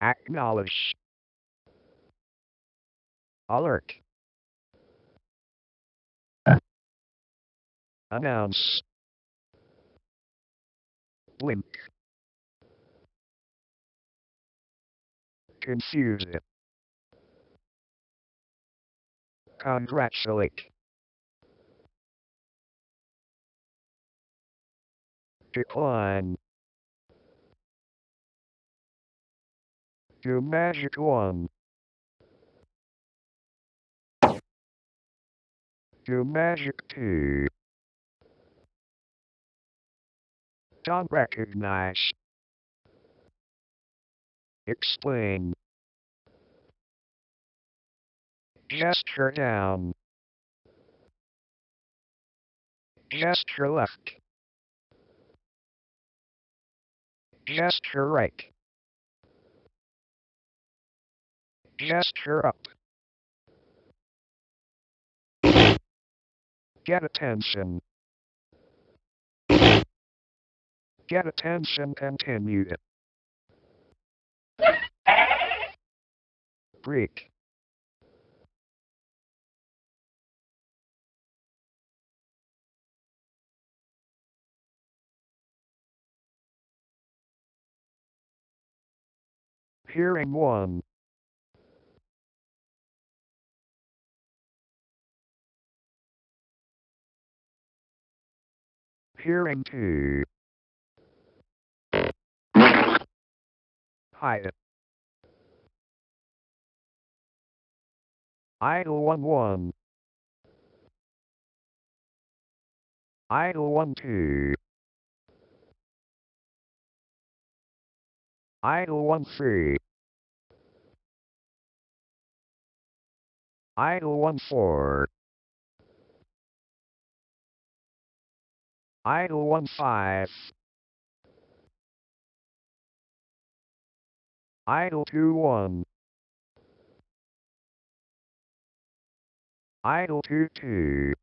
Acknowledge. Alert. Announce. Blink. Confuse it. Congratulate. Decline. Do magic one. Do magic two. Don't recognize. Explain. Gesture down. Gesture left. Gesture right. Gesture up. Get attention. Get attention continue. It Break. Hearing 1. Hearing 2. Hide. Idle 1 1. Idle 1 2. Idle 1 3. Idle 1 4. Idle 1 5. Idle 2 1. Idle 2 2.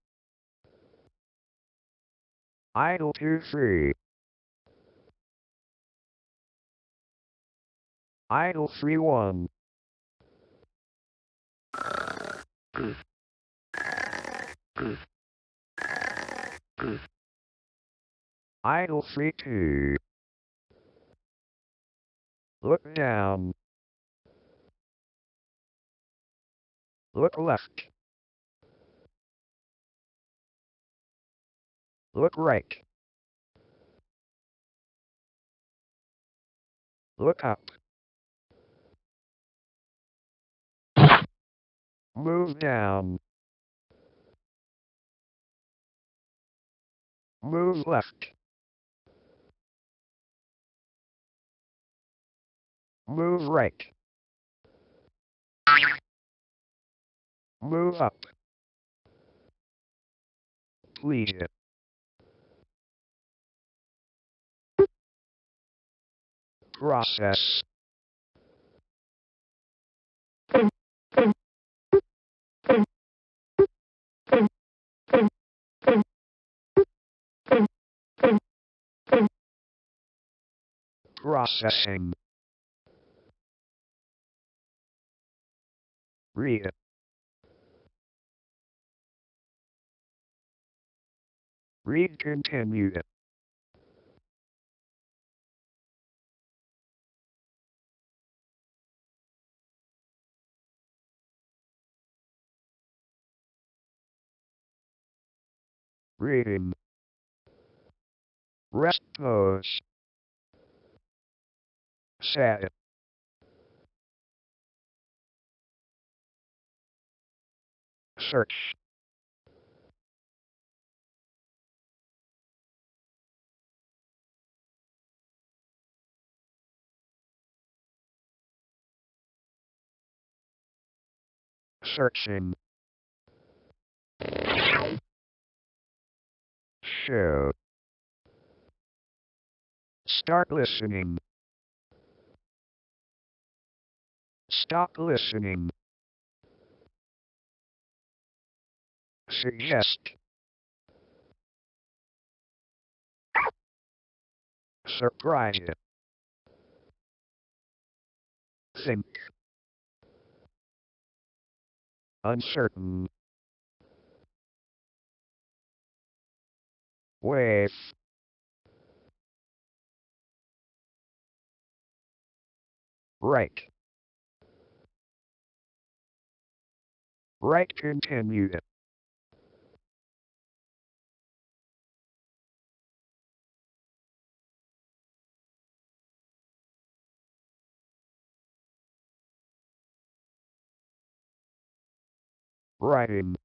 Idle 2 3. Idle 3 1. Idle 3 2. Look down. Look left. Look right. Look up. Move down. Move left. Move right. Move up. Please. Process. Processing. Read. Read continued. Reading. Rest pose. Set. Search. Searching. Show. Start listening. Stop listening. Suggest. Surprise. Think. Uncertain. With. Write. Write continued. Writing.